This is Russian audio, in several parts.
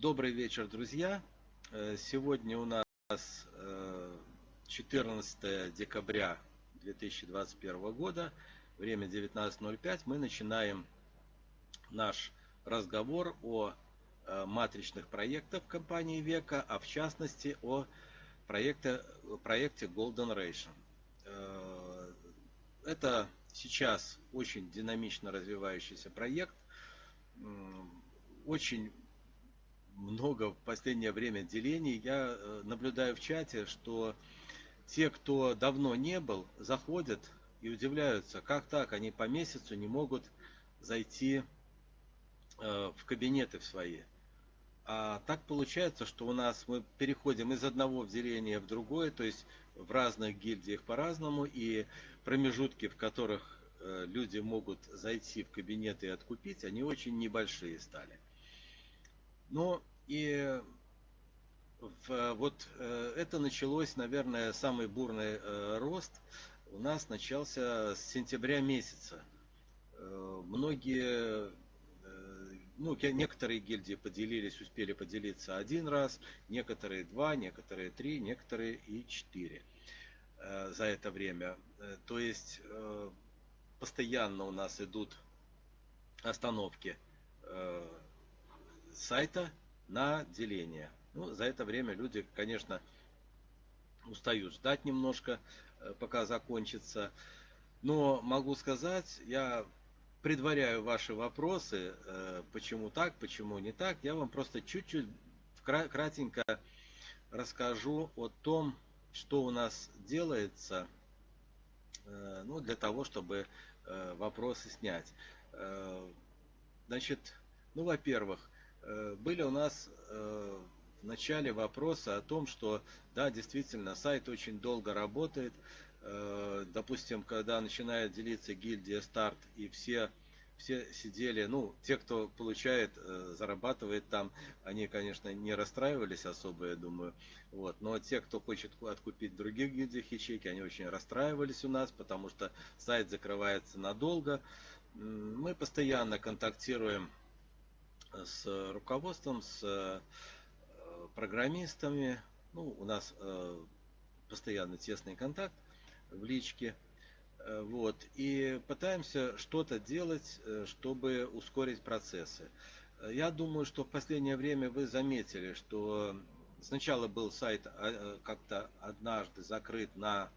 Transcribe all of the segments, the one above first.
Добрый вечер, друзья. Э, сегодня у нас 14 э, декабря 2021 года, время 19.05. Мы начинаем наш разговор о э, матричных проектах компании Века, а в частности о проекте, проекте Golden Ration. Это сейчас очень динамично развивающийся проект. Очень много в последнее время делений. Я э, наблюдаю в чате, что те, кто давно не был, заходят и удивляются, как так, они по месяцу не могут зайти э, в кабинеты в свои. А так получается, что у нас мы переходим из одного деления в другое, то есть в разных гильдиях по-разному, и промежутки, в которых э, люди могут зайти в кабинеты и откупить, они очень небольшие стали. Но и в, вот э, это началось, наверное, самый бурный э, рост у нас начался с сентября месяца. Э, многие, ну, некоторые гильдии поделились, успели поделиться один раз, некоторые два, некоторые три, некоторые и четыре за это время. То есть постоянно у нас идут остановки сайта на деление. Ну, за это время люди, конечно, устают ждать немножко, э, пока закончится. Но могу сказать, я предваряю ваши вопросы, э, почему так, почему не так. Я вам просто чуть-чуть кратенько расскажу о том, что у нас делается э, ну, для того, чтобы вопросы снять. Значит, ну, во-первых, были у нас э, в начале вопросы о том, что да, действительно, сайт очень долго работает. Э, допустим, когда начинает делиться гильдия старт и все все сидели, ну, те, кто получает, зарабатывает там, они, конечно, не расстраивались особо, я думаю, вот, но те, кто хочет откупить других гильдиях ячейки, они очень расстраивались у нас, потому что сайт закрывается надолго. Мы постоянно контактируем с руководством, с э, программистами. Ну, у нас э, постоянно тесный контакт в личке. Э, вот, и пытаемся что-то делать, чтобы ускорить процессы. Я думаю, что в последнее время вы заметили, что сначала был сайт как-то однажды закрыт на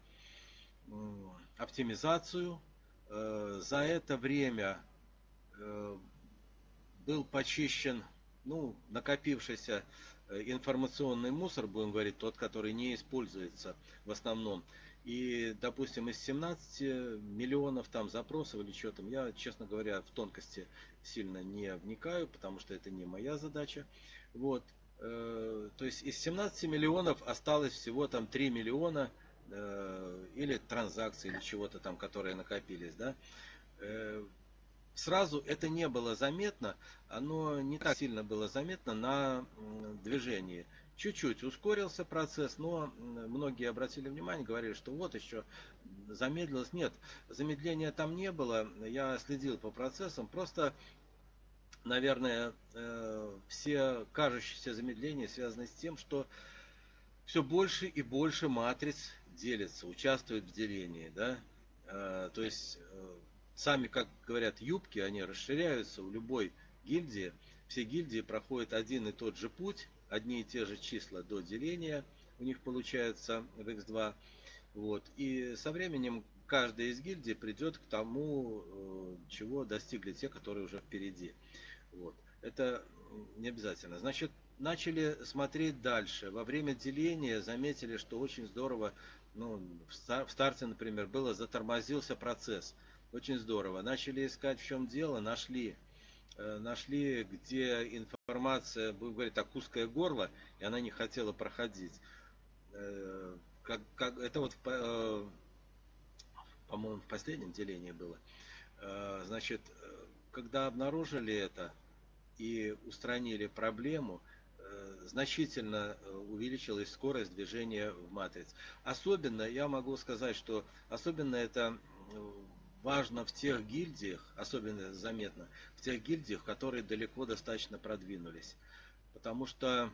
оптимизацию. За это время был почищен ну, накопившийся э, информационный мусор, будем говорить, тот, который не используется в основном. И, допустим, из 17 миллионов там запросов или что там, я, честно говоря, в тонкости сильно не вникаю, потому что это не моя задача. Вот. Э, то есть из 17 миллионов осталось всего там 3 миллиона э, или транзакций, или чего-то там, которые накопились, да сразу это не было заметно, оно не так сильно было заметно на движении. Чуть-чуть ускорился процесс, но многие обратили внимание, говорили, что вот еще замедлилось. Нет, замедления там не было, я следил по процессам, просто, наверное, э, все кажущиеся замедления связаны с тем, что все больше и больше матриц делится, участвуют в делении, да, э, то есть э, сами, как говорят, юбки, они расширяются у любой гильдии. Все гильдии проходят один и тот же путь, одни и те же числа до деления у них получается в x2. Вот. И со временем каждая из гильдий придет к тому, э, чего достигли те, которые уже впереди. Вот. Это не обязательно. Значит, начали смотреть дальше. Во время деления заметили, что очень здорово, ну, в старте, например, было, затормозился процесс. Очень здорово. Начали искать, в чем дело, нашли. Э, нашли, где информация, будем говорить так, узкое горло, и она не хотела проходить. Э, как, как, это вот, э, по-моему, в последнем делении было. Значит, когда обнаружили это и устранили проблему, значительно увеличилась скорость движения в матриц. Особенно, я могу сказать, что особенно это важно в тех гильдиях, особенно заметно, в тех гильдиях, которые далеко достаточно продвинулись. потому что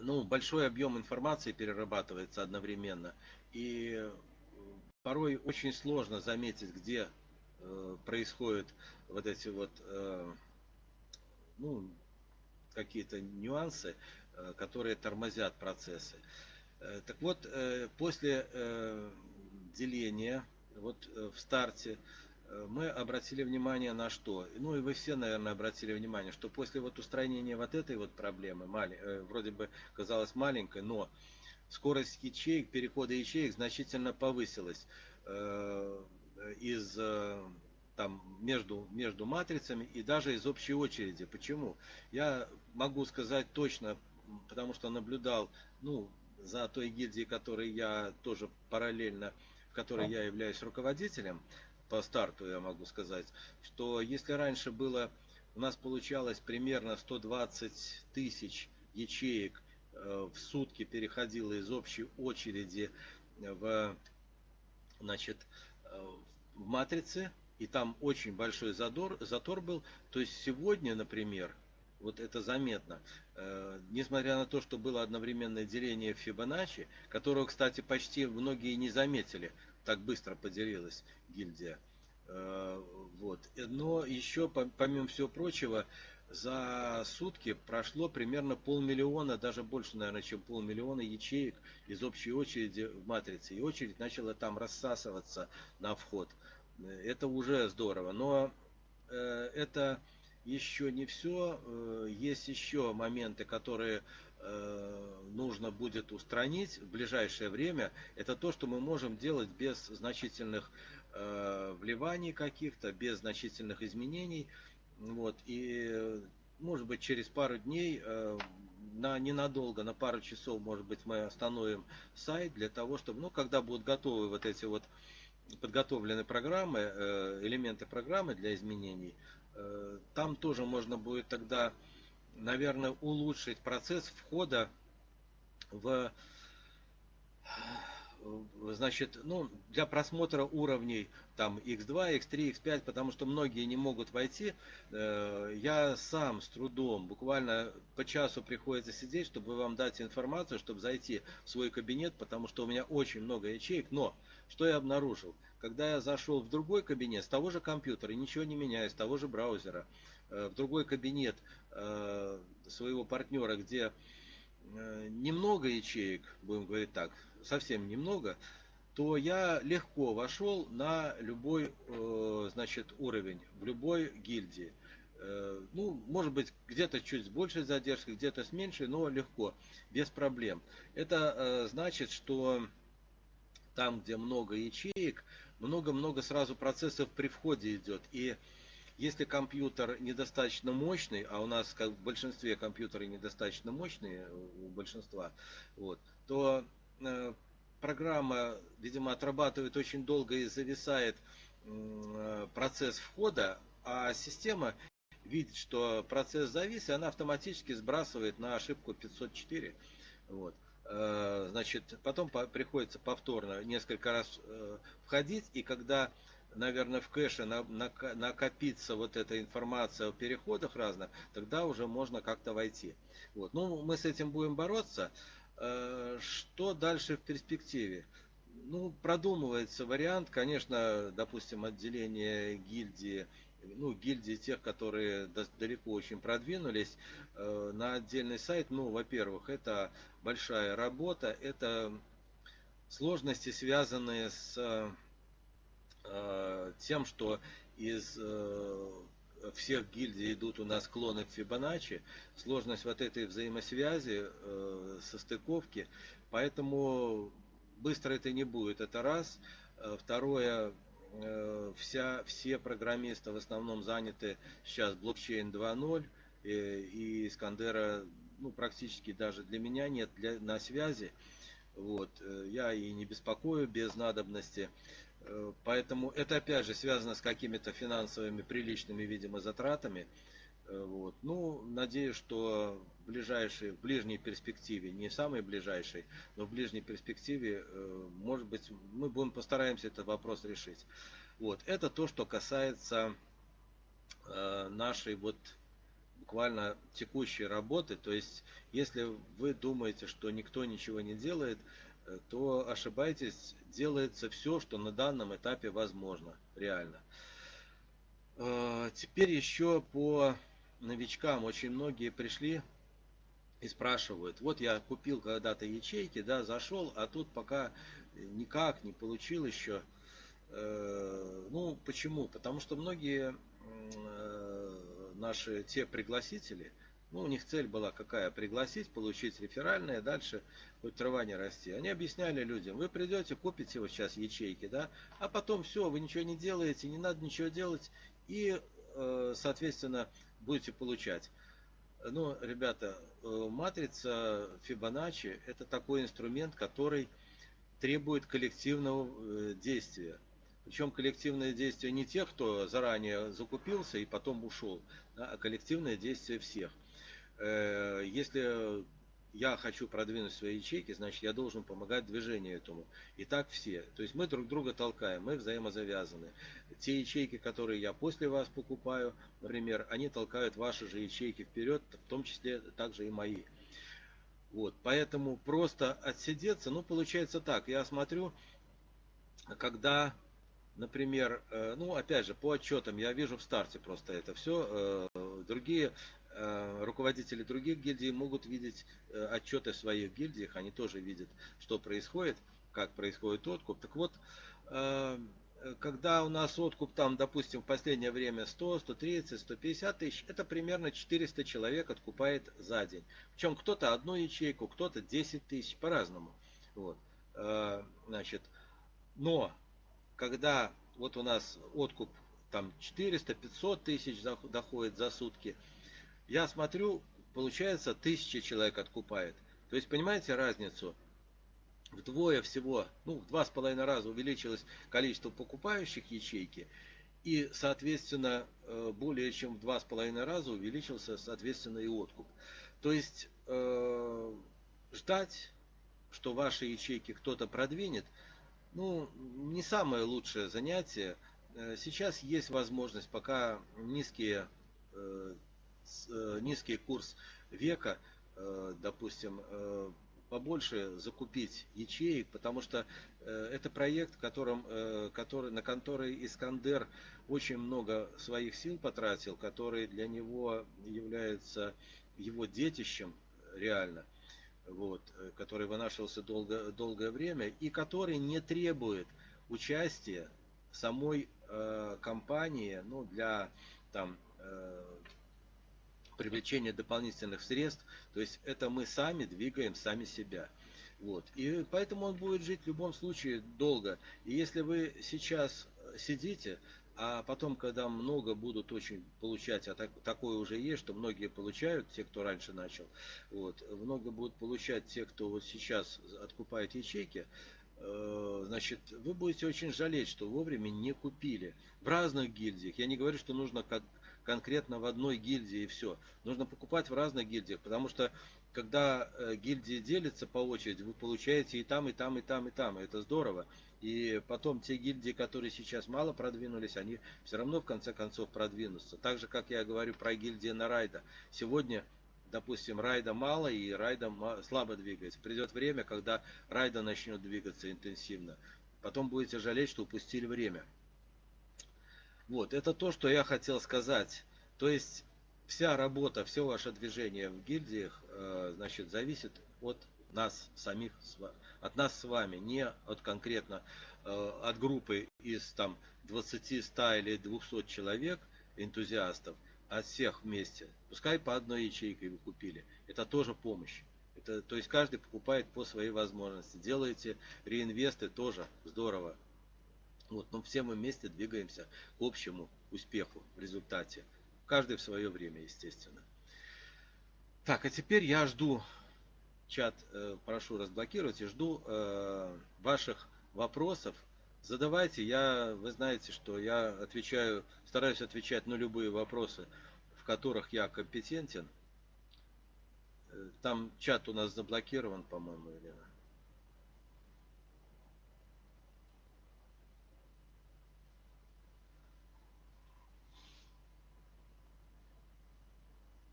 ну, большой объем информации перерабатывается одновременно. И порой очень сложно заметить, где э, происходят вот эти вот э, ну, какие-то нюансы, э, которые тормозят процессы. Э, так вот, э, после э, деления, вот э, в старте, Э, мы обратили внимание на что? Ну и вы все, наверное, обратили внимание, что после вот устранения вот этой вот проблемы, э, вроде бы казалось маленькой, но скорость ячеек, перехода ячеек значительно повысилась из там между, между матрицами и даже из общей очереди. Почему? Я могу сказать точно, потому что наблюдал ну, за той гильдией, которой я тоже параллельно, которой я являюсь руководителем, по старту я могу сказать, что если раньше было, у нас получалось примерно 120 тысяч ячеек э, в сутки переходило из общей очереди в, значит, э, в матрице, и там очень большой задор, затор был, то есть сегодня, например, вот это заметно. Э, несмотря на то, что было одновременное деление Фибоначчи, которого, кстати, почти многие не заметили, так быстро поделилась гильдия. Э, вот. Но еще, помимо всего прочего, за сутки прошло примерно полмиллиона, даже больше, наверное, чем полмиллиона ячеек из общей очереди в матрице. И очередь начала там рассасываться на вход. Это уже здорово. Но э, это еще не все. Э, есть еще моменты, которые Э, нужно будет устранить в ближайшее время, это то, что мы можем делать без значительных э, вливаний каких-то, без значительных изменений. Вот, и может быть через пару дней, на ненадолго, на пару часов, может быть, мы остановим сайт для того, чтобы, ну, когда будут готовы вот эти вот подготовлены программы, элементы программы для изменений, там тоже можно будет тогда наверное, улучшить процесс входа в значит, ну, для просмотра уровней там x2, x3, x5, потому что многие не могут войти. Э, я сам с трудом, буквально по часу приходится сидеть, чтобы вам дать информацию, чтобы зайти в свой кабинет, потому что у меня очень много ячеек. Но, что я обнаружил? Когда я зашел в другой кабинет, с того же компьютера, ничего не меняя, с того же браузера, Э, в другой кабинет э, своего партнера, где э, немного ячеек, будем говорить так, совсем немного, то я легко вошел на любой значит, уровень, в любой гильдии. Ну, может быть, где-то чуть с большей задержкой, где-то с меньшей, но легко, без проблем. Это значит, что там, где много ячеек, много-много сразу процессов при входе идет. И если компьютер недостаточно мощный, а у нас как в большинстве компьютеры недостаточно мощные у большинства, вот, то э, программа, видимо, отрабатывает очень долго и зависает э, процесс входа, а система видит, что процесс завис, и она автоматически сбрасывает на ошибку 504. Вот. Э, значит, потом приходится повторно несколько раз э, входить, и когда наверное, в кэше накопится вот эта информация о переходах разных, тогда уже можно как-то войти. Вот. Ну, мы с этим будем бороться. Э, что дальше в перспективе? Ну, продумывается вариант, конечно, допустим, отделение гильдии, ну, гильдии тех, которые далеко очень продвинулись, э, на отдельный сайт. Ну, во-первых, это большая работа, это сложности, связанные с Э, тем, что из э, всех гильдий идут у нас клоны Фибоначчи, сложность вот этой взаимосвязи, состыковки, поэтому быстро это не будет, это раз. Второе, вся, все программисты в основном заняты сейчас блокчейн 2.0, и, и Искандера ну, практически даже для меня нет для, на связи. Вот, я и не беспокою без надобности. Э, поэтому это опять же связано с какими-то финансовыми приличными, видимо, затратами. Э, вот. Ну, надеюсь, что ближайшей, в ближней перспективе, не самой ближайшей, но в ближней перспективе, э, может быть, мы будем постараемся этот вопрос решить. Вот. Это то, что касается нашей вот буквально текущей работы. То есть, если вы думаете, что никто ничего не делает, э, то ошибаетесь, делается все, что на данном этапе возможно, реально. Э, теперь еще по новичкам. Очень многие пришли и спрашивают, вот я купил когда-то ячейки, да, зашел, а тут пока никак не получил еще. Э, ну, почему? Потому что многие наши те пригласители, ну, у них цель была какая? Пригласить, получить реферальное, дальше хоть трава не расти. Они объясняли людям, вы придете, купите вот сейчас ячейки, да, а потом все, вы ничего не делаете, не надо ничего делать, и, э, соответственно, будете получать. Ну, ребята, э, матрица Фибоначчи это такой инструмент, который требует коллективного э, действия. Причем коллективное действие не тех, кто заранее закупился и потом ушел, а коллективное действие всех. Э, если я хочу продвинуть свои ячейки, значит я должен помогать движению этому. И так все. То есть мы друг друга толкаем, мы взаимозавязаны. Те ячейки, которые я после вас покупаю, например, они толкают ваши же ячейки вперед, в том числе также и мои. Вот, поэтому просто отсидеться, ну получается так, я смотрю, когда например, э, ну, опять же, по отчетам я вижу в старте просто это все. Э, другие руководители других гильдий могут видеть отчеты в своих гильдиях, они тоже видят, что происходит, как происходит откуп. Так вот, когда у нас откуп там, допустим, в последнее время 100, 130, 150 тысяч, это примерно 400 человек откупает за день. Причем кто-то одну ячейку, кто-то 10 тысяч, по-разному. Вот. Значит, но когда вот у нас откуп там 400-500 тысяч доходит за сутки, я смотрю, получается, тысяча человек откупает. То есть, понимаете разницу? Вдвое всего, ну, в два с половиной раза увеличилось количество покупающих ячейки, и, соответственно, э, более чем в два с половиной раза увеличился, соответственно, и откуп. То есть, э, ждать, что ваши ячейки кто-то продвинет – ну, не самое лучшее занятие. Э, сейчас есть возможность, пока низкие, э, низкий курс века, допустим, побольше закупить ячеек, потому что это проект, которым, который, на который Искандер очень много своих сил потратил, который для него является его детищем реально – вот, э, который вынашивался долго, долгое время и который не требует участия самой э, компании ну, для там, э, привлечения дополнительных средств. То есть это мы сами двигаем сами себя. Вот. И поэтому он будет жить в любом случае долго. И если вы сейчас сидите, а потом, когда много будут очень получать, а так, такое уже есть, что многие получают, те, кто раньше начал, вот, много будут получать те, кто вот сейчас откупает ячейки, э, значит, вы будете очень жалеть, что вовремя не купили. В разных гильдиях. Я не говорю, что нужно как конкретно в одной гильдии и все. Нужно покупать в разных гильдиях, потому что когда э, гильдии делятся по очереди, вы получаете и там, и там, и там, и там. И это здорово. И потом те гильдии, которые сейчас мало продвинулись, они все равно в конце концов продвинутся. Так же, как я говорю про гильдии на райда. Сегодня, допустим, райда мало и райда слабо двигается. Придет время, когда райда начнет двигаться интенсивно. Потом будете жалеть, что упустили время. Вот, это то, что я хотел сказать. То есть, вся работа, все ваше движение в гильдиях, э, значит, зависит от нас самих, от нас с вами, не от конкретно э, от группы из там 20, 100 или 200 человек, энтузиастов, от всех вместе. Пускай по одной ячейке вы купили. Это тоже помощь. Это, то есть каждый покупает по своей возможности. Делаете реинвесты тоже здорово. Вот, но все мы вместе двигаемся к общему успеху в результате. Каждый в свое время, естественно. Так, а теперь я жду чат э, прошу разблокировать и жду э, ваших вопросов. Задавайте, я, вы знаете, что я отвечаю, стараюсь отвечать на любые вопросы, в которых я компетентен. Э, там чат у нас заблокирован, по-моему, Елена.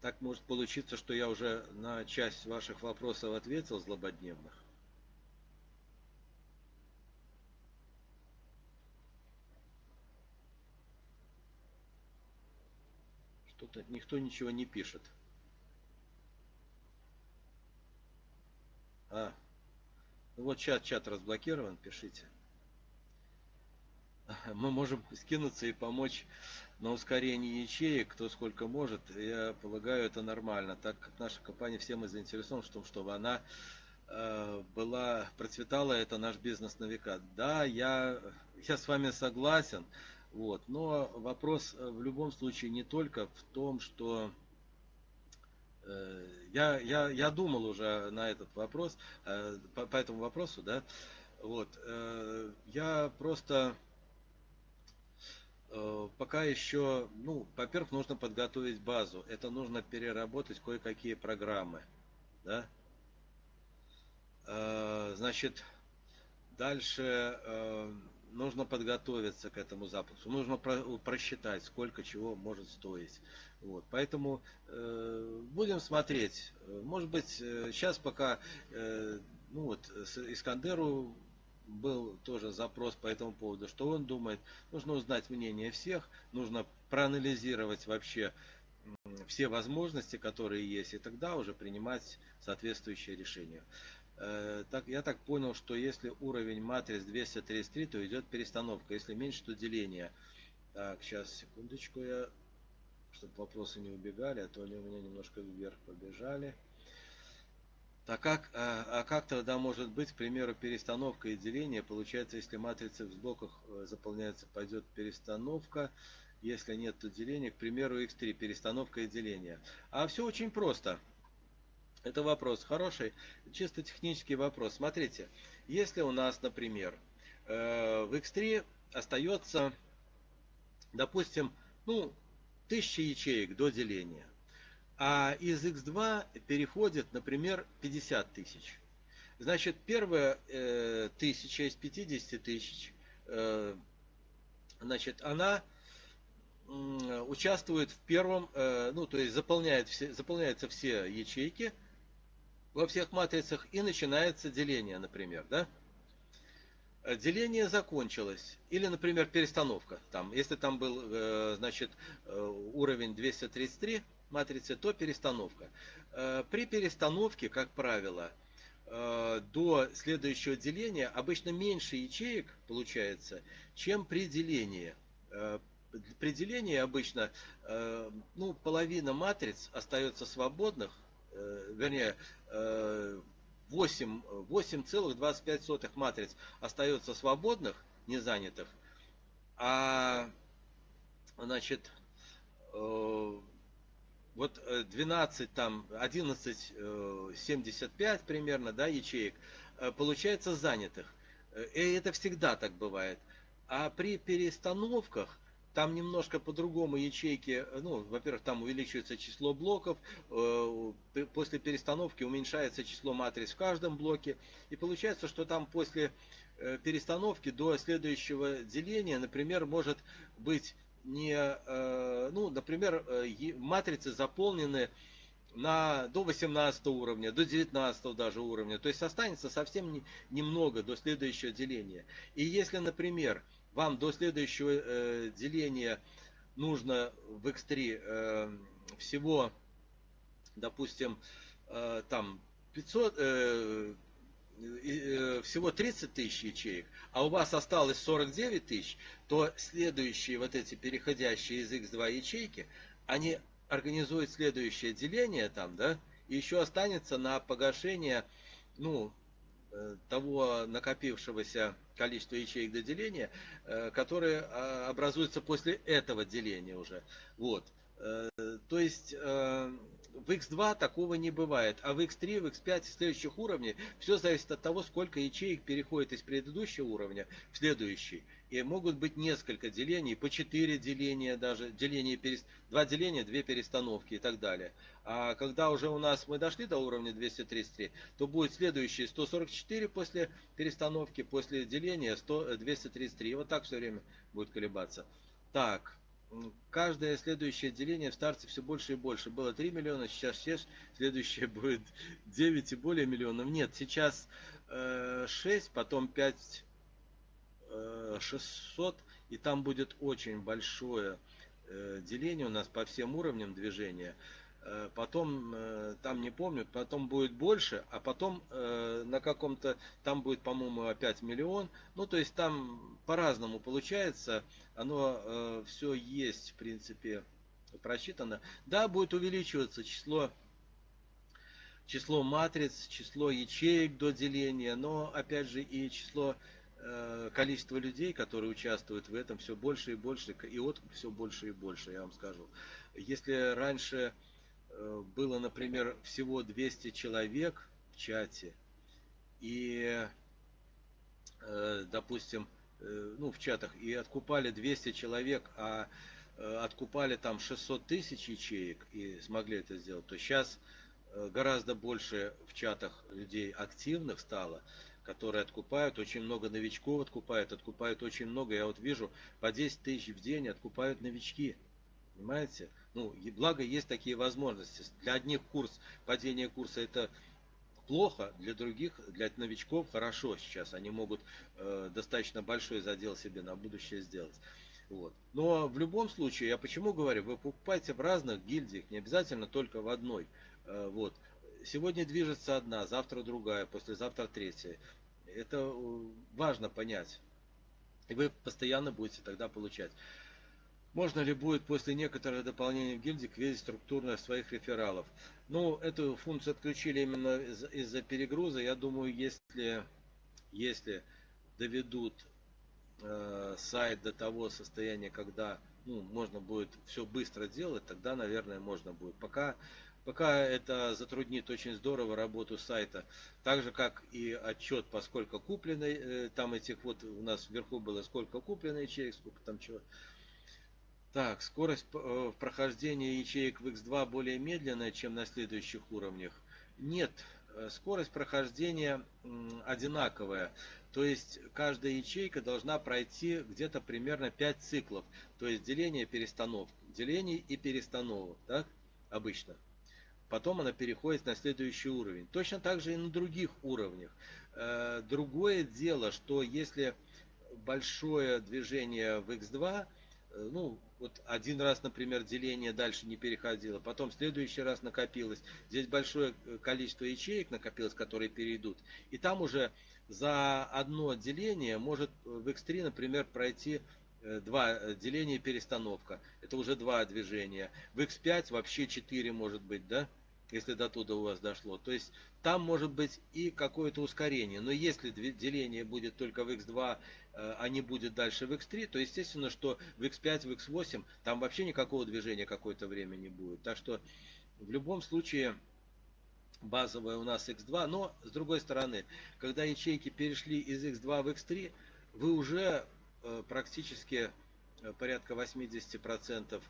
Так может получиться, что я уже на часть ваших вопросов ответил злободневных. Что-то никто ничего не пишет. А, ну вот чат, чат разблокирован, пишите. Мы можем скинуться и помочь на ускорение ячеек, кто сколько может. Я полагаю, это нормально, так как наша компания все мы заинтересованы в том, чтобы она э, была, процветала, это наш бизнес на века. Да, я, я с вами согласен, вот, но вопрос э, в любом случае не только в том, что Э, я, я, я думал уже на этот вопрос, по, по этому вопросу, да, вот, я просто пока еще, ну, во-первых, нужно подготовить базу, это нужно переработать кое-какие программы, да, значит, дальше нужно подготовиться к этому запуску, нужно просчитать, сколько чего может стоить. Вот, поэтому э, будем смотреть. Может быть, сейчас пока, э, ну вот, Искандеру был тоже запрос по этому поводу, что он думает. Нужно узнать мнение всех, нужно проанализировать вообще все возможности, которые есть, и тогда уже принимать соответствующее решение. Э, так, я так понял, что если уровень матриц 233, то идет перестановка. Если меньше, то деление. Так, сейчас, секундочку, я, чтобы вопросы не убегали, а то они у меня немножко вверх побежали. Так как, а, а как тогда может быть, к примеру, перестановка и деление? Получается, если матрица в блоках э, заполняется, пойдет перестановка. Если нет, то деление. К примеру, x3, перестановка и деление. А все очень просто. Это вопрос хороший, чисто технический вопрос. Смотрите, если у нас, например, э, в X3 остается, допустим, ну, 1000 ячеек до деления, а из X2 переходит, например, 50 тысяч. Значит, первая э, тысяча из 50 тысяч, э, значит, она участвует в первом, ну, то есть заполняет все, заполняются все ячейки, во всех матрицах и начинается деление, например, да? Э, деление закончилось. Или, например, перестановка. Там, если там был, э, значит, э, уровень 233 матрицы, то перестановка. При перестановке, как правило, до следующего деления обычно меньше ячеек получается, чем при делении. При делении обычно ну, половина матриц остается свободных, вернее, 8, 8,25 матриц остается свободных, не занятых, а значит, э, вот 12, там, 11, 75 примерно, да, ячеек, э, получается занятых. И это всегда так бывает. А при перестановках там немножко по-другому ячейки, ну, во-первых, там увеличивается число блоков, э, после перестановки уменьшается число матриц в каждом блоке, и получается, что там после э, перестановки до следующего деления, например, может быть не, э, ну, например, матрицы заполнены на, до 18 уровня, до 19 даже уровня. То есть останется совсем не, немного до следующего деления. И если, например, вам до следующего э, деления нужно в X3 э, всего, допустим, э, там 500, э, э, всего 30 тысяч ячеек, а у вас осталось 49 тысяч, то следующие вот эти переходящие из X2 ячейки, они организуют следующее деление там, да, и еще останется на погашение, ну, Э, того накопившегося количества ячеек до деления, э, которые а, образуются после этого деления уже. Вот. Э, то есть в X2 такого не бывает, а в X3, в X5 и следующих уровней все зависит от того, сколько ячеек переходит из предыдущего уровня в следующий. И могут быть несколько делений, по 4 деления даже, деление, перес... 2 деления, 2 перестановки и так далее. А когда уже у нас мы дошли до уровня 233, то будет следующий 144 после перестановки, после деления 100, 233. И вот так все время будет колебаться. Так, каждое следующее деление в старте все больше и больше. Было 3 миллиона, сейчас 6, следующее будет 9 и более миллионов. Нет, сейчас 6, потом 5 600, и там будет очень большое деление у нас по всем уровням движения. Э, потом э, там не помню, потом будет больше, а потом э, на каком-то, там будет, по-моему, опять миллион. Ну, то есть там по-разному получается, оно все есть, в принципе, просчитано. Да, будет увеличиваться число число матриц, число ячеек до деления, но опять же и число количество людей, которые участвуют в этом, все больше и больше, и откуп все больше и больше, я вам скажу. Если раньше было, например, всего 200 человек в чате, и, э, допустим, э, ну, в чатах, и откупали 200 человек, а откупали там 600 тысяч ячеек и смогли это сделать, то сейчас гораздо больше в чатах людей активных стало, которые откупают, очень много новичков откупают, откупают очень много, я вот вижу, по 10 тысяч в день откупают новички, понимаете? Ну, и благо есть такие возможности. Для одних курс, падение курса это плохо, для других, для новичков хорошо сейчас. Они могут э, достаточно большой задел себе на будущее сделать. Вот. Но в любом случае, я почему говорю, вы покупайте в разных гильдиях, не обязательно только в одной. Э, вот. Сегодня движется одна, завтра другая, послезавтра третья. Это э, важно понять. И вы постоянно будете тогда получать. Можно ли будет после некоторых дополнений в гильдии квизить структурных своих рефералов? Ну, эту функцию отключили именно из-за из перегруза. Я думаю, если, если доведут э, сайт до того состояния, когда ну, можно будет все быстро делать, тогда, наверное, можно будет. Пока, пока это затруднит очень здорово работу сайта. Так же, как и отчет, поскольку куплено, э, там этих вот у нас вверху было сколько куплено ячеек, сколько там чего. Так, скорость э, прохождения ячеек в X2 более медленная, чем на следующих уровнях. Нет, э, скорость прохождения одинаковая. То есть каждая ячейка должна пройти где-то примерно 5 циклов. То есть деление, перестановка. Деление и перестановок, так? Обычно. Потом она переходит на следующий уровень. Точно так же и на других уровнях. Э, другое дело, что если большое движение в X2, ну, вот один раз, например, деление дальше не переходило, потом в следующий раз накопилось. Здесь большое э, количество ячеек накопилось, которые перейдут. И там уже за одно деление может э, в X3, например, пройти э, два деления и перестановка. Это уже два движения. В X5 вообще 4 может быть, да? если до туда у вас дошло. То есть там может быть и какое-то ускорение. Но если деление будет только в x2, э, а не будет дальше в x3, то естественно, что в x5, в x8 там вообще никакого движения какое-то время не будет. Так что в любом случае базовая у нас x2. Но с другой стороны, когда ячейки перешли из x2 в x3, вы уже э, практически э, порядка 80%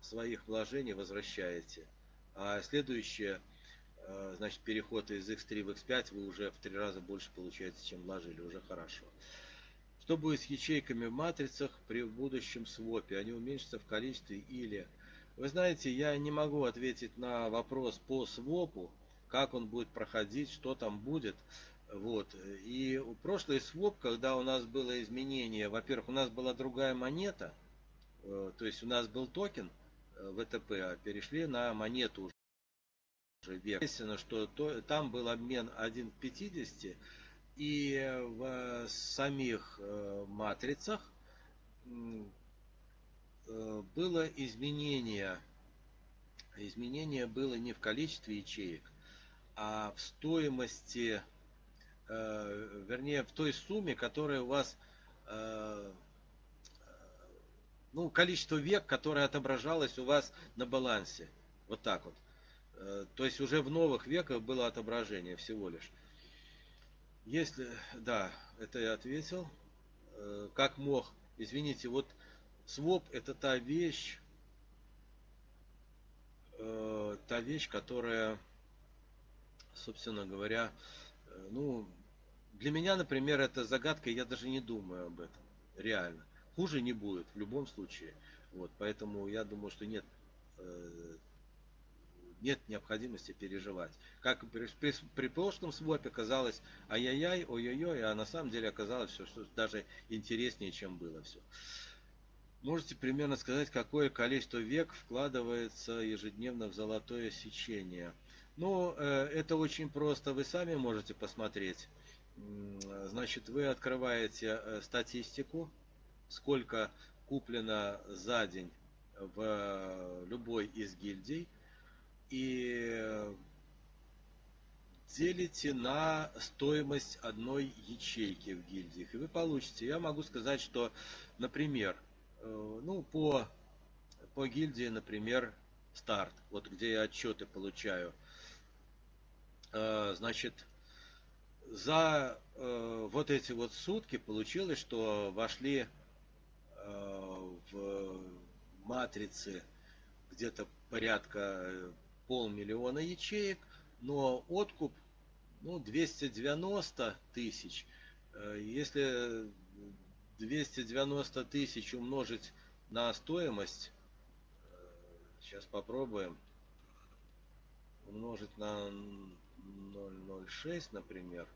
своих вложений возвращаете. А следующее, э, значит, переход из X3 в X5 вы уже в три раза больше получаете, чем вложили. Уже хорошо. Что будет с ячейками в матрицах при будущем свопе? Они уменьшатся в количестве или... Вы знаете, я не могу ответить на вопрос по свопу, как он будет проходить, что там будет. Вот. И прошлый своп, когда у нас было изменение, во-первых, у нас была другая монета, э, то есть у нас был токен, ВТП, а перешли на монету уже век. Естественно, что то, там был обмен 1 к 50, и в самих э, матрицах э, было изменение. Изменение было не в количестве ячеек, а в стоимости, э, вернее, в той сумме, которая у вас ну, количество век, которое отображалось у вас на балансе. Вот так вот. Э, то есть уже в новых веках было отображение всего лишь. Если, да, это я ответил. Э, как мог, извините, вот своп это та вещь, э, та вещь, которая, собственно говоря, ну, для меня, например, это загадка, я даже не думаю об этом, реально. Хуже не будет в любом случае. Вот, поэтому я думаю, что нет, э, нет необходимости переживать. Как при, при, при прошлом свопе казалось ай-яй-яй, ой-ой-ой, а на самом деле оказалось все что даже интереснее, чем было все. Можете примерно сказать, какое количество век вкладывается ежедневно в золотое сечение? Ну, э, это очень просто, вы сами можете посмотреть. Значит, вы открываете э, статистику, сколько куплено за день в э, любой из гильдий, и делите на стоимость одной ячейки в гильдиях. И вы получите, я могу сказать, что, например, э, ну, по, по гильдии, например, старт, вот где я отчеты получаю, значит, за э, вот эти вот сутки получилось, что вошли э, в матрицы где-то порядка полмиллиона ячеек, но откуп ну, 290 тысяч. Э, если 290 тысяч умножить на стоимость, э, сейчас попробуем, умножить на 0,06, например,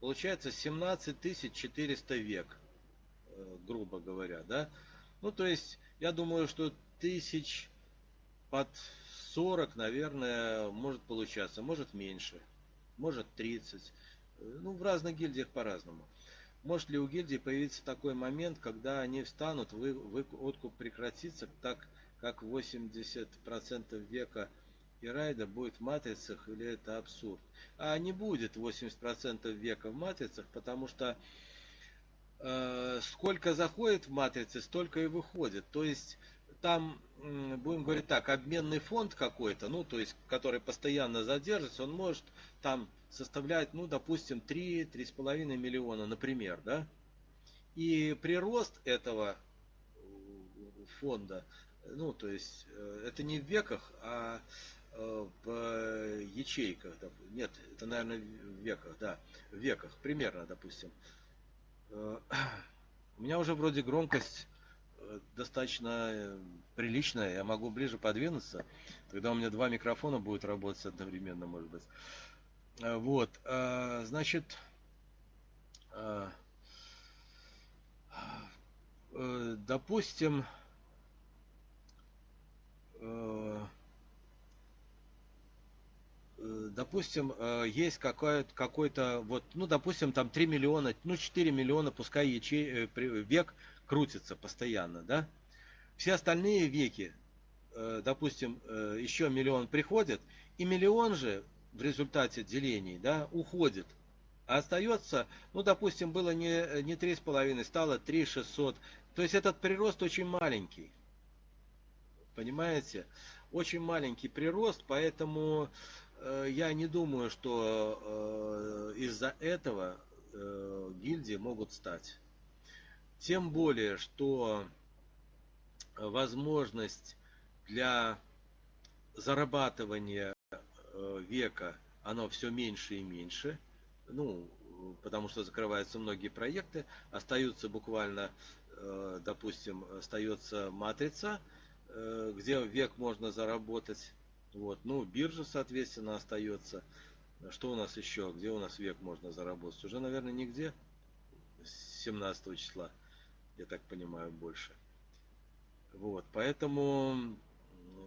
получается 17 400 век, э, грубо говоря, да. Ну, то есть, я думаю, что тысяч под 40, наверное, может получаться, может меньше, может 30. Э, ну, в разных гильдиях по-разному. Может ли у гильдии появиться такой момент, когда они встанут, вы, вы, откуп прекратится, так как 80% века и райда будет в матрицах или это абсурд. А не будет 80% века в матрицах, потому что э, сколько заходит в матрицы, столько и выходит. То есть там, будем говорить так, обменный фонд какой-то, ну, то есть, который постоянно задержится, он может там составлять, ну, допустим, 3-3,5 миллиона, например, да? И прирост этого фонда, ну, то есть, э, это не в веках, а Э, в ячейках, нет, это, наверное, в веках, да, в веках, примерно, допустим. Э, у меня уже вроде громкость э, достаточно приличная, я могу ближе подвинуться, тогда у меня два микрофона будут работать одновременно, может быть. Вот, значит, допустим, Э, допустим, э, есть какой-то, какой-то вот, ну, допустим, там 3 миллиона, ну, 4 миллиона, пускай ячей, э, век крутится постоянно, да? Все остальные веки, допустим, еще миллион приходит, и миллион же в результате делений, да, уходит. А остается, ну, допустим, было не, не 3,5, стало 3 600. То есть этот прирост очень маленький. Понимаете? Очень маленький прирост, поэтому Э, я не думаю, что э, из-за этого э, гильдии могут стать. Тем более, что возможность для зарабатывания века, оно все меньше и меньше. Ну, потому что закрываются многие проекты, остаются буквально, допустим, остается матрица, где век можно заработать вот, ну, биржа, соответственно, остается. Что у нас еще? Где у нас век можно заработать? Уже, наверное, нигде. С 17 числа, я так понимаю, больше. Вот, поэтому,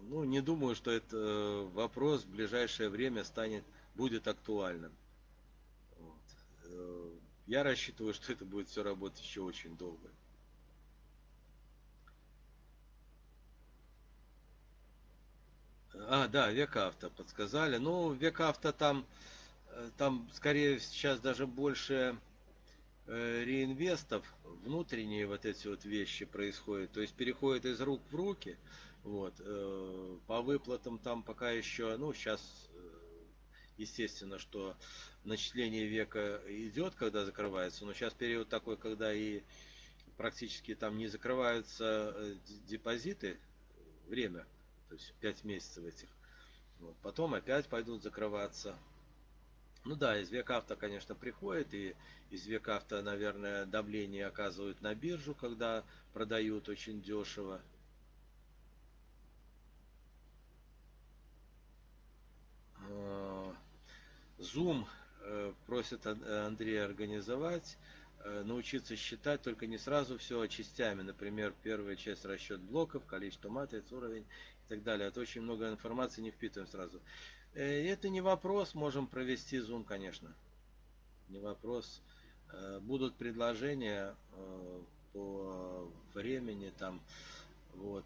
ну, не думаю, что этот вопрос в ближайшее время станет, будет актуальным. Вот. Э, я рассчитываю, что это будет все работать еще очень долго. А, да, век авто подсказали. Ну, век авто там, э, там скорее сейчас даже больше э, реинвестов, внутренние вот эти вот вещи происходят. То есть переходит из рук в руки. Вот. Э, по выплатам там пока еще, ну, сейчас, естественно, что начисление века идет, когда закрывается. Но сейчас период такой, когда и практически там не закрываются депозиты, время то есть 5 месяцев этих. Вот. Потом опять пойдут закрываться. Ну да, из Векавто, конечно, приходит, и из Векавто, наверное, давление оказывают на биржу, когда продают очень дешево. А, Зум э, просит э, Андрея организовать, э, научиться считать, только не сразу все а частями. Например, первая часть расчет блоков, количество матриц, уровень и так далее. А Это очень много информации не впитываем сразу. Это не вопрос, можем провести Zoom, конечно. Не вопрос. Будут предложения по времени там. Вот.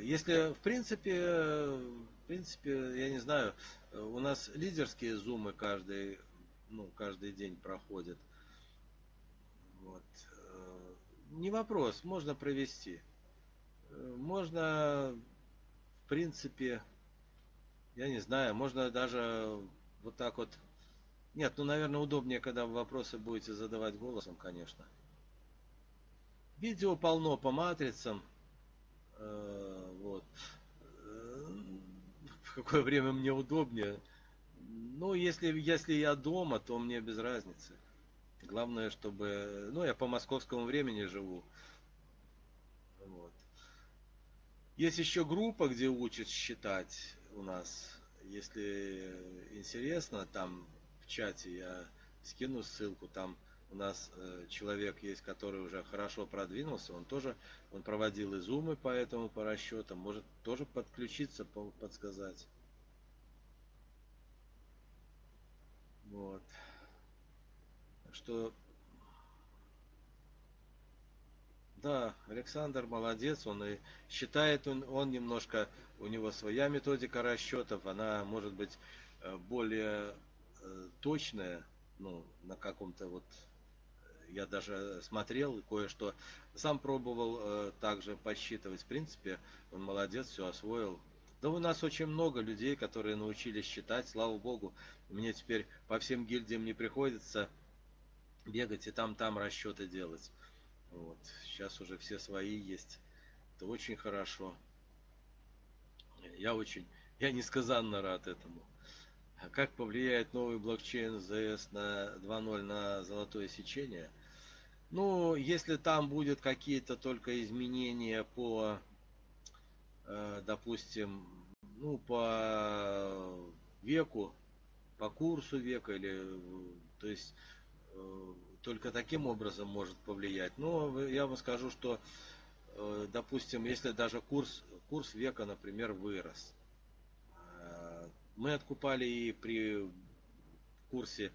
Если, в принципе, в принципе, я не знаю, у нас лидерские зумы каждый, ну, каждый день проходят. Вот. Не вопрос, можно провести. Можно, в принципе, я не знаю, можно даже вот так вот. Нет, ну, наверное, удобнее, когда вопросы будете задавать голосом, конечно. Видео полно по матрицам. Э, вот. Э, в какое время мне удобнее. Ну, если, если я дома, то мне без разницы. Главное, чтобы... Ну, я по московскому времени живу. Вот. Есть еще группа, где учат считать у нас. Если интересно, там в чате я скину ссылку, там у нас э, человек есть, который уже хорошо продвинулся, он тоже, он проводил изумы по этому, по расчетам, может тоже подключиться, подсказать. Вот. что, да, Александр молодец, он и считает, он, он немножко, у него своя методика расчетов, она может быть э, более э, точная, ну, на каком-то вот я даже смотрел кое-что, сам пробовал э, также подсчитывать. В принципе, он молодец, все освоил. Да у нас очень много людей, которые научились считать, слава богу. Мне теперь по всем гильдиям не приходится бегать и там-там расчеты делать. Вот. Сейчас уже все свои есть. Это очень хорошо. Я очень, я несказанно рад этому. Как повлияет новый блокчейн ZS на 2.0 на золотое сечение? Ну, если там будет какие-то только изменения по, э, допустим, ну, по веку, по курсу века, или, то есть, э, только таким образом может повлиять. Но я вам скажу, что, э, допустим, если даже курс, курс века, например, вырос, мы откупали и при курсе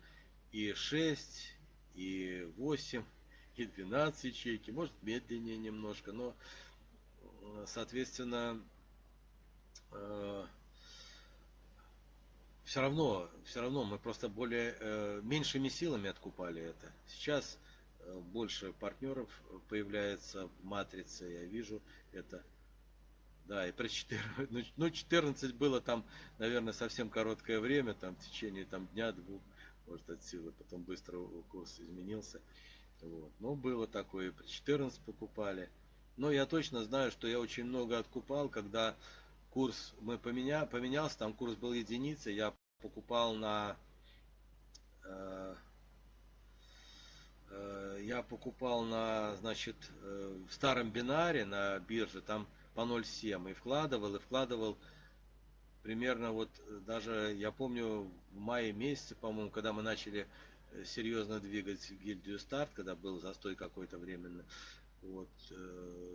и 6, и 8, и 12 ячейки, может медленнее немножко, но э, соответственно э, все равно, все равно мы просто более э, меньшими силами откупали это. Сейчас больше партнеров появляется в матрице, я вижу это. Да, и про 14, ну 14 было там, наверное, совсем короткое время, там в течение там дня-двух, может от силы, потом быстро курс изменился. Вот. Ну, было такое, при 14 покупали. Но я точно знаю, что я очень много откупал, когда курс мы поменя, поменялся, там курс был единица, я покупал на э, э, я покупал на, значит, э, в старом бинаре на бирже, там по 0,7 и вкладывал, и вкладывал примерно вот даже, я помню, в мае месяце, по-моему, когда мы начали серьезно двигать гильдию старт, когда был застой какой-то временно. Вот,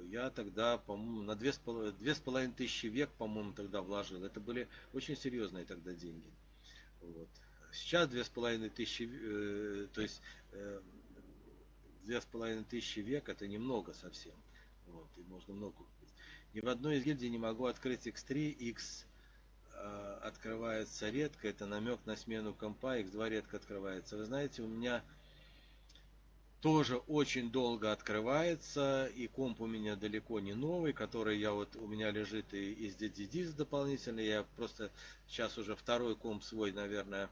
я тогда, по-моему, на две с, две с половиной тысячи век, по-моему, тогда вложил. Это были очень серьезные тогда деньги. Вот. Сейчас две с половиной тысячи, э, то есть э, две с половиной тысячи век это немного совсем. Вот, и можно много купить. Ни в одной из гильдий не могу открыть X3, X Э, открывается редко, это намек на смену компа, X2 редко открывается. Вы знаете, у меня тоже очень долго открывается, и комп у меня далеко не новый, который я вот, у меня лежит и из DDD дополнительно, я просто сейчас уже второй комп свой, наверное,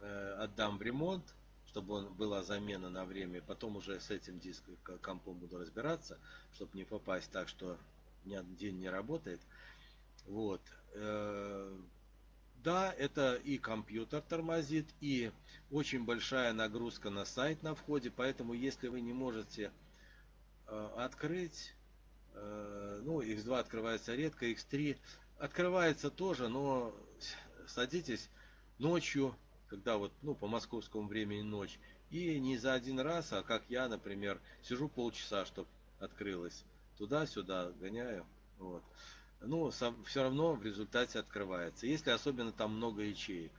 э, отдам в ремонт, чтобы он была замена на время, потом уже с этим диском компом буду разбираться, чтобы не попасть так, что ни один день не работает. Вот. Да, это и компьютер тормозит, и очень большая нагрузка на сайт на входе, поэтому если вы не можете э, открыть, э, ну, X2 открывается редко, X3 открывается тоже, но садитесь ночью, когда вот, ну, по московскому времени ночь, и не за один раз, а как я, например, сижу полчаса, чтобы открылось. Туда-сюда гоняю. Вот. Ну, все равно в результате открывается. Если особенно там много ячеек.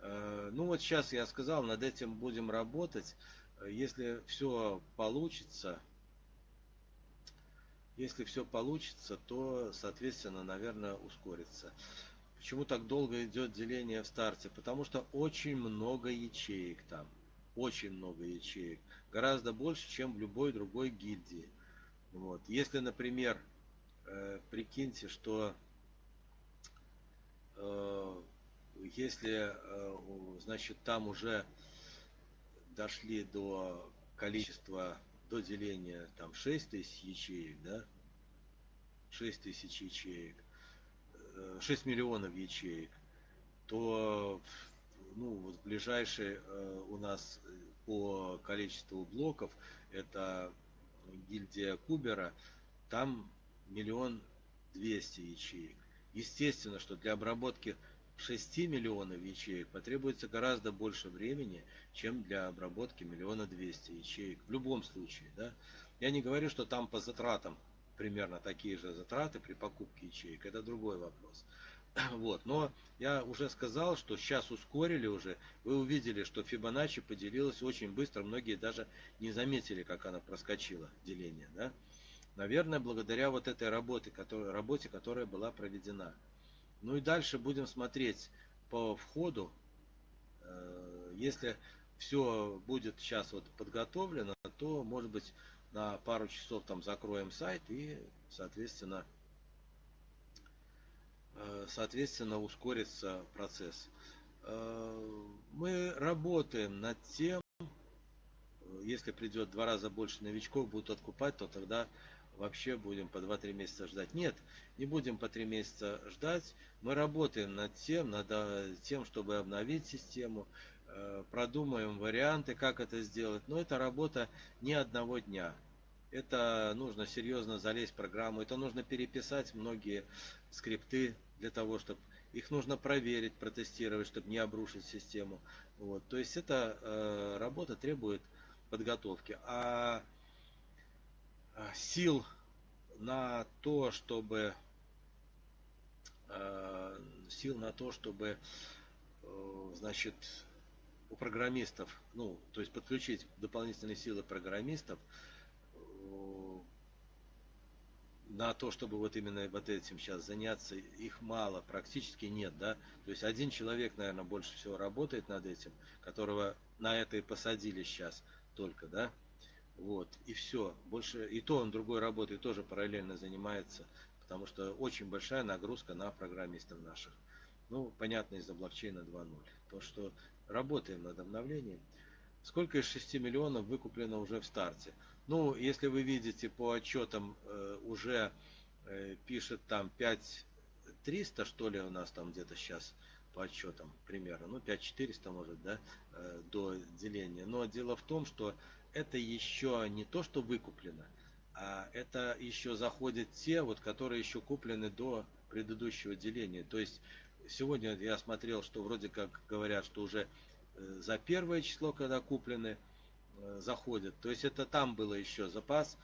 Э, ну вот сейчас я сказал, над этим будем работать. Если все получится, если все получится, то, соответственно, наверное, ускорится. Почему так долго идет деление в старте? Потому что очень много ячеек там. Очень много ячеек. Гораздо больше, чем в любой другой гильдии. Вот. Если, например, э, прикиньте, что э, если, э, значит, там уже дошли до количества, до деления там 6 тысяч ячеек, да, 6 тысяч ячеек, 6 э, миллионов ячеек, то ну, вот ближайший э, у нас по количеству блоков это гильдия Кубера, там миллион двести ячеек. Естественно, что для обработки 6 миллионов ячеек потребуется гораздо больше времени, чем для обработки миллиона двести ячеек. В любом случае, да. Я не говорю, что там по затратам примерно такие же затраты при покупке ячеек. Это другой вопрос. Вот. Но я уже сказал, что сейчас ускорили уже. Вы увидели, что Фибоначчи поделилась очень быстро. Многие даже не заметили, как она проскочила, деление. Да? Наверное, благодаря вот этой работе, которая, работе, которая была проведена. Ну и дальше будем смотреть по входу. Э, если все будет сейчас вот подготовлено, то может быть на пару часов там закроем сайт и соответственно э, соответственно ускорится процесс. Э, мы работаем над тем, если придет два раза больше новичков, будут откупать, то тогда вообще будем по 2-3 месяца ждать. Нет, не будем по 3 месяца ждать. Мы работаем над тем, над э, тем, чтобы обновить систему, э, продумаем варианты, как это сделать. Но это работа не одного дня. Это нужно серьезно залезть в программу, это нужно переписать многие скрипты для того, чтобы их нужно проверить, протестировать, чтобы не обрушить систему. Вот. То есть эта э, работа требует подготовки. А сил на то, чтобы э, сил на то, чтобы э, значит у программистов, ну, то есть подключить дополнительные силы программистов на то, чтобы вот именно вот этим сейчас заняться, их мало, практически нет, да. То есть один человек, наверное, больше всего работает над этим, которого на это и посадили сейчас только, да. Вот, и все. Больше, и то он другой работой тоже параллельно занимается, потому что очень большая нагрузка на программистов наших. Ну, понятно, из-за блокчейна 2.0. То, что работаем над обновлением. Сколько из 6 миллионов выкуплено уже в старте? Ну, если вы видите по отчетам, э, уже э, пишет там 5300, что ли, у нас там где-то сейчас по отчетам примерно, ну 5400 может, да, э, до деления. Но дело в том, что это еще не то, что выкуплено, а это еще заходят те, вот, которые еще куплены до предыдущего деления. То есть сегодня я смотрел, что вроде как говорят, что уже э, за первое число, когда куплены, э, заходят. То есть это там было еще запас,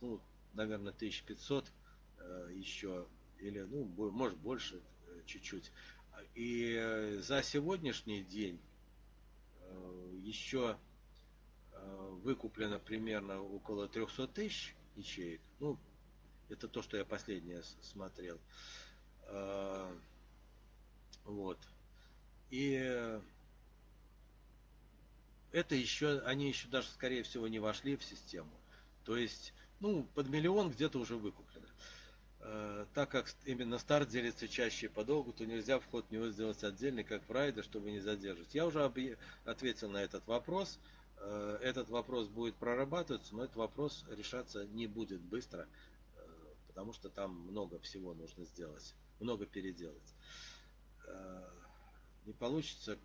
ну, наверное, 1500 э, еще, или, ну, может больше чуть-чуть. И за сегодняшний день еще Э, выкуплено примерно около 300 тысяч ячеек. Ну, это то, что я последнее смотрел. Э, вот. И это еще, они еще даже, скорее всего, не вошли в систему. То есть, ну, под миллион где-то уже выкуплено. Э, так как именно старт делится чаще по долгу, то нельзя вход в него сделать отдельный, как в райде, чтобы не задерживать. Я уже ответил на этот вопрос. Э, этот вопрос будет прорабатываться, но этот вопрос решаться не будет быстро, э, потому что там много всего нужно сделать, много переделать. Э, не получится,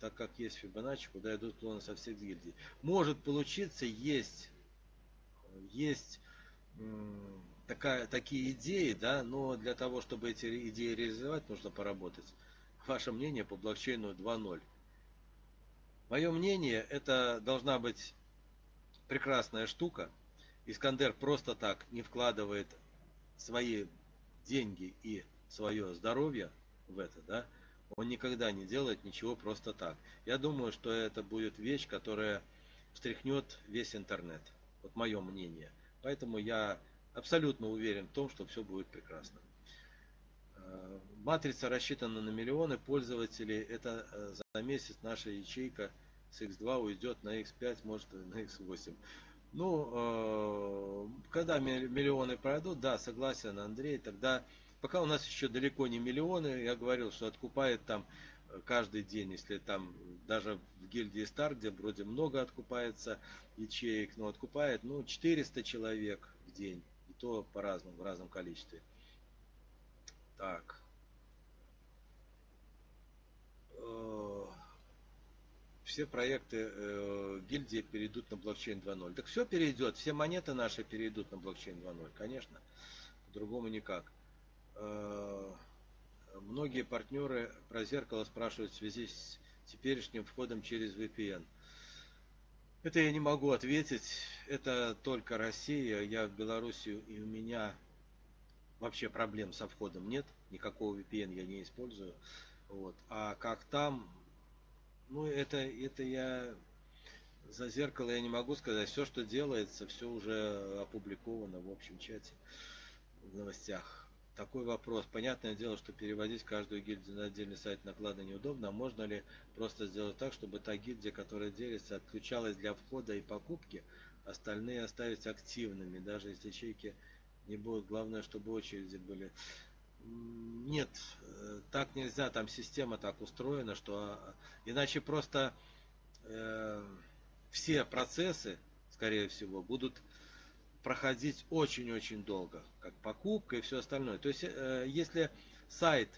так как есть Фибоначчи, куда идут клоны со всех гильдий. Может получиться, есть, есть такая, такие идеи, да, но для того, чтобы эти идеи реализовать, нужно поработать. Ваше мнение по блокчейну 2.0. Мое мнение, это должна быть прекрасная штука. Искандер просто так не вкладывает свои деньги и свое здоровье в это, да, он никогда не делает ничего просто так. Я думаю, что это будет вещь, которая встряхнет весь интернет. Вот мое мнение. Поэтому я абсолютно уверен в том, что все будет прекрасно. Матрица рассчитана на миллионы пользователей. Это э, за месяц наша ячейка с X2 уйдет на X5, может на X8. Ну, э, когда миллионы пройдут, да, согласен, Андрей, тогда, пока у нас еще далеко не миллионы, я говорил, что откупает там э, каждый день, если там даже в гильдии Стар, где вроде много откупается ячеек, но откупает, ну, 400 человек в день, и то по-разному, в разном количестве. Так. Э, все проекты э, гильдии перейдут на блокчейн 2.0. Так все перейдет, все монеты наши перейдут на блокчейн 2.0, конечно. По-другому никак. Э, многие партнеры про зеркало спрашивают в связи с теперешним входом через VPN. Это я не могу ответить. Это только Россия. Я в Белоруссию и у меня вообще проблем со входом нет. Никакого VPN я не использую. Вот. А как там, ну, это, это я за зеркало я не могу сказать. Все, что делается, все уже опубликовано в общем чате, в новостях. Такой вопрос. Понятное дело, что переводить каждую гильдию на отдельный сайт наклада неудобно. А можно ли просто сделать так, чтобы та гильдия, которая делится, отключалась для входа и покупки, остальные оставить активными, даже если ячейки не будут. Главное, чтобы очереди были. Нет, э, так нельзя, там система так устроена, что а, иначе просто э, все процессы, скорее всего, будут проходить очень-очень долго, как покупка и все остальное. То есть, э, если сайт,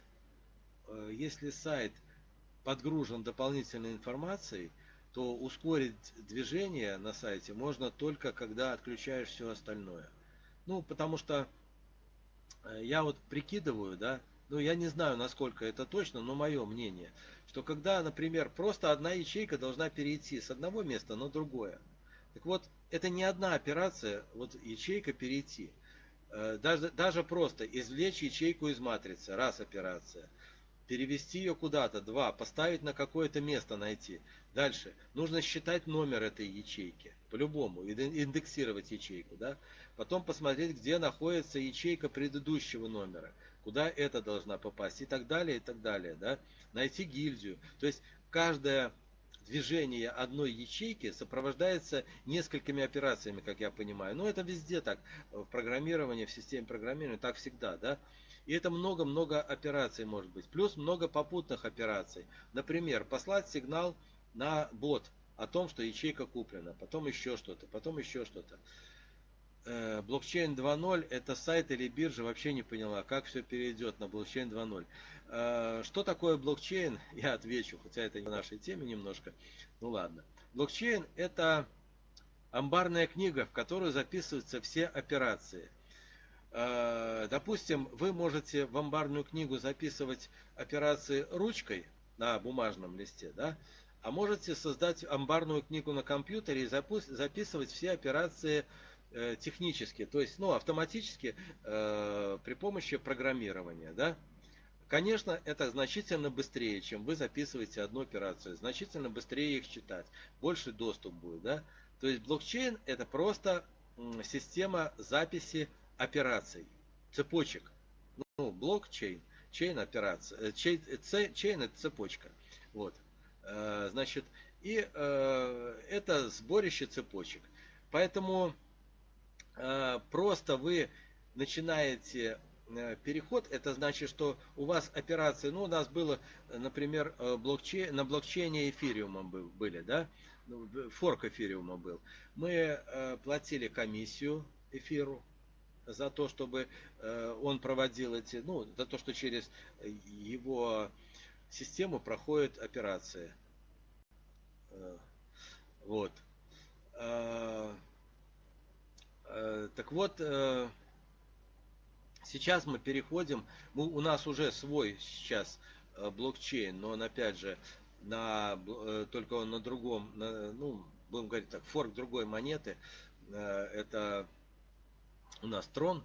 э, если сайт подгружен дополнительной информацией, то ускорить движение на сайте можно только когда отключаешь все остальное. Ну, потому что я вот прикидываю, да, ну я не знаю, насколько это точно, но мое мнение, что когда, например, просто одна ячейка должна перейти с одного места на другое. Так вот, это не одна операция, вот ячейка перейти. Э, даже, даже просто извлечь ячейку из матрицы, раз операция. Перевести ее куда-то, два, поставить на какое-то место найти. Дальше, нужно считать номер этой ячейки, по-любому, индексировать ячейку, да. Потом посмотреть, где находится ячейка предыдущего номера, куда это должна попасть и так далее, и так далее. Да? Найти гильдию. То есть каждое движение одной ячейки сопровождается несколькими операциями, как я понимаю. Но это везде так, в программировании, в системе программирования, так всегда, да. И это много-много операций может быть. Плюс много попутных операций. Например, послать сигнал на бот о том, что ячейка куплена, потом еще что-то, потом еще что-то. Э, блокчейн 2.0 это сайт или биржа, вообще не поняла, как все перейдет на блокчейн 2.0. Э, что такое блокчейн? Я отвечу, хотя это не в нашей теме немножко. Ну ладно. Блокчейн это амбарная книга, в которую записываются все операции. Э, допустим, вы можете в амбарную книгу записывать операции ручкой на бумажном листе, да? а можете создать амбарную книгу на компьютере и записывать все операции Э, технически, то есть ну, автоматически э, при помощи программирования. Да? Конечно, это значительно быстрее, чем вы записываете одну операцию. Значительно быстрее их читать. Больше доступ будет. Да? То есть блокчейн это просто система записи операций, цепочек. Ну, блокчейн, чейн операция, э, чейн, э, чейн это цепочка. Вот. Значит, и это сборище цепочек. Поэтому Э, просто вы начинаете э, переход, это значит, что у вас операции, ну, у нас было, например, э, блокчейн, на блокчейне эфириума были, да, ну, форк эфириума был. Мы платили комиссию эфиру за то, чтобы он проводил эти, ну, за то, что через его систему проходят операции. Вот. Э, так вот, э, сейчас мы переходим, мы, у нас уже свой сейчас э, блокчейн, но он опять же на, э, только он на другом, на, ну, будем говорить так, форк другой монеты, э, это у нас трон,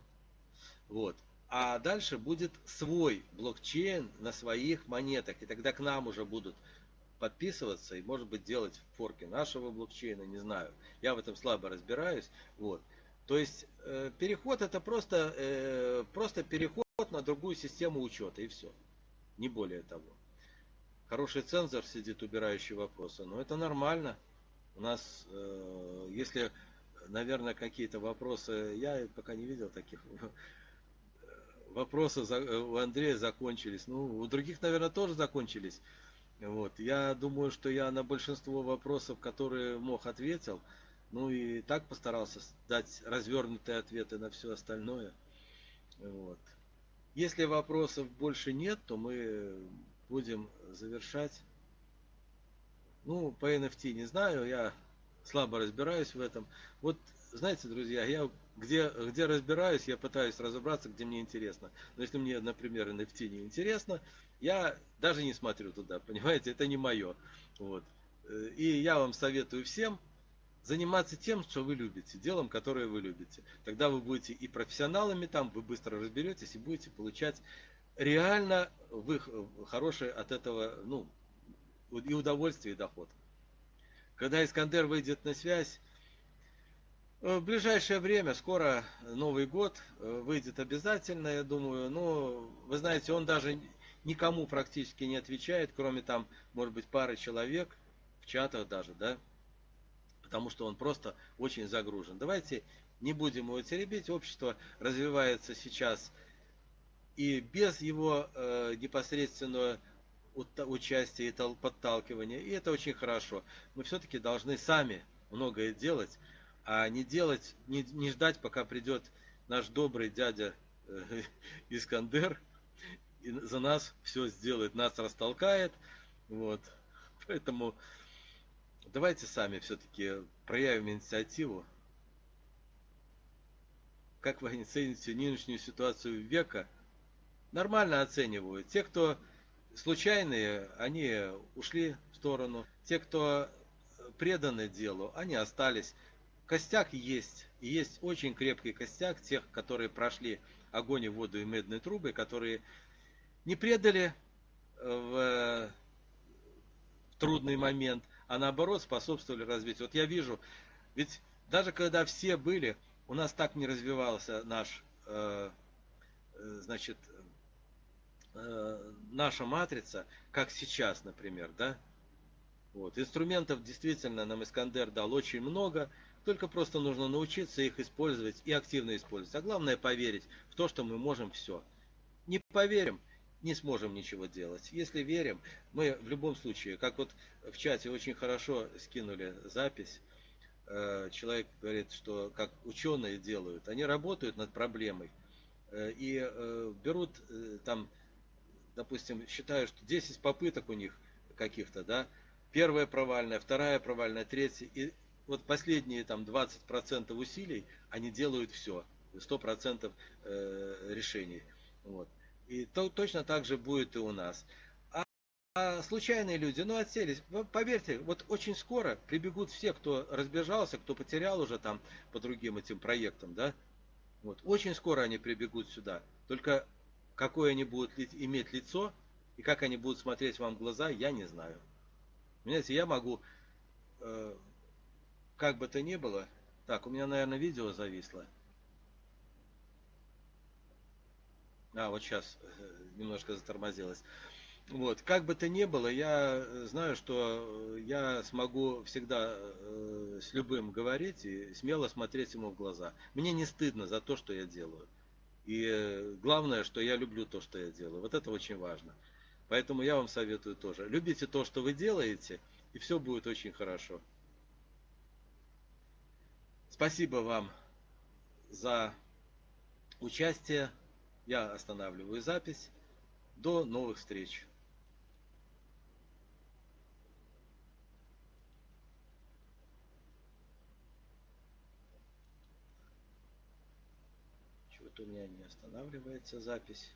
вот, а дальше будет свой блокчейн на своих монетах, и тогда к нам уже будут подписываться и, может быть, делать форки нашего блокчейна, не знаю. Я в этом слабо разбираюсь. Вот. То есть э, переход это просто, э, просто переход на другую систему учета и все. Не более того. Хороший цензор сидит, убирающий вопросы. Но это нормально. У нас, э, если, наверное, какие-то вопросы, я пока не видел таких, вопросы у Андрея закончились. Ну, у других, наверное, тоже закончились. Вот. Я думаю, что я на большинство вопросов, которые мог, ответил. Ну и так постарался дать развернутые ответы на все остальное. Вот. Если вопросов больше нет, то мы будем завершать. Ну, по NFT не знаю, я слабо разбираюсь в этом. Вот, знаете, друзья, я где, где разбираюсь, я пытаюсь разобраться, где мне интересно. Но если мне, например, NFT не интересно, я даже не смотрю туда, понимаете, это не мое. Вот. И я вам советую всем заниматься тем, что вы любите, делом, которое вы любите. Тогда вы будете и профессионалами там, вы быстро разберетесь и будете получать реально вы хорошее от этого, ну, и удовольствие, и доход. Когда Искандер выйдет на связь, в ближайшее время, скоро Новый год, выйдет обязательно, я думаю. Но, вы знаете, он даже никому практически не отвечает, кроме там, может быть, пары человек, в чатах даже, да, потому что он просто очень загружен. Давайте не будем его теребить, общество развивается сейчас и без его э, непосредственного участия и подталкивания, и это очень хорошо. Мы все-таки должны сами многое делать, а не делать, не, не ждать, пока придет наш добрый дядя э, Искандер, и за нас все сделает, нас растолкает. Вот. Поэтому давайте сами все-таки проявим инициативу. Как вы оцените нынешнюю ситуацию века? Нормально оцениваю. Те, кто случайные, они ушли в сторону. Те, кто преданы делу, они остались. Костяк есть. И есть очень крепкий костяк тех, которые прошли огонь и воду и медные трубы, которые не предали э, в трудный момент, а наоборот способствовали развитию. Вот я вижу, ведь даже когда все были, у нас так не развивался наш, э, э, наша матрица, как сейчас, например, да? Вот. Инструментов действительно нам Искандер дал очень много, только просто нужно научиться их использовать и активно использовать. А главное поверить в то, что мы можем все. Не поверим, не сможем ничего делать. Если верим, мы в любом случае, как вот в чате очень хорошо скинули запись, э, человек говорит, что как ученые делают, они работают над проблемой э, и э, берут там, допустим, считают, что 10 попыток у них каких-то, да, первая провальная, вторая провальная, третья, и вот последние там 20% усилий, они делают все, 100% решений. Вот. И то, точно так же будет и у нас. А, а случайные люди, ну отселись, поверьте, вот очень скоро прибегут все, кто разбежался, кто потерял уже там по другим этим проектам, да. Вот, очень скоро они прибегут сюда. Только какое они будут иметь лицо и как они будут смотреть вам в глаза, я не знаю. Понимаете, я могу, э, как бы то ни было, так, у меня, наверное, видео зависло. А, вот сейчас э, немножко затормозилось. Вот, как бы то ни было, я знаю, что я смогу всегда э, с любым говорить и смело смотреть ему в глаза. Мне не стыдно за то, что я делаю. И э, главное, что я люблю то, что я делаю. Вот это очень важно. Поэтому я вам советую тоже. Любите то, что вы делаете, и все будет очень хорошо. Спасибо вам за участие. Я останавливаю запись. До новых встреч. Меня не останавливается запись.